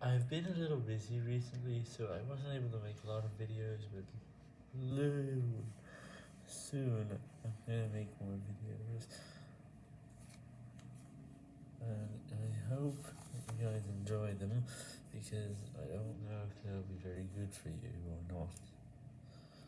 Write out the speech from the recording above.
I've been a little busy recently, so I wasn't able to make a lot of videos, but soon I'm gonna make more videos, and I hope you guys enjoy them, because I don't know if they'll be very good for you or not.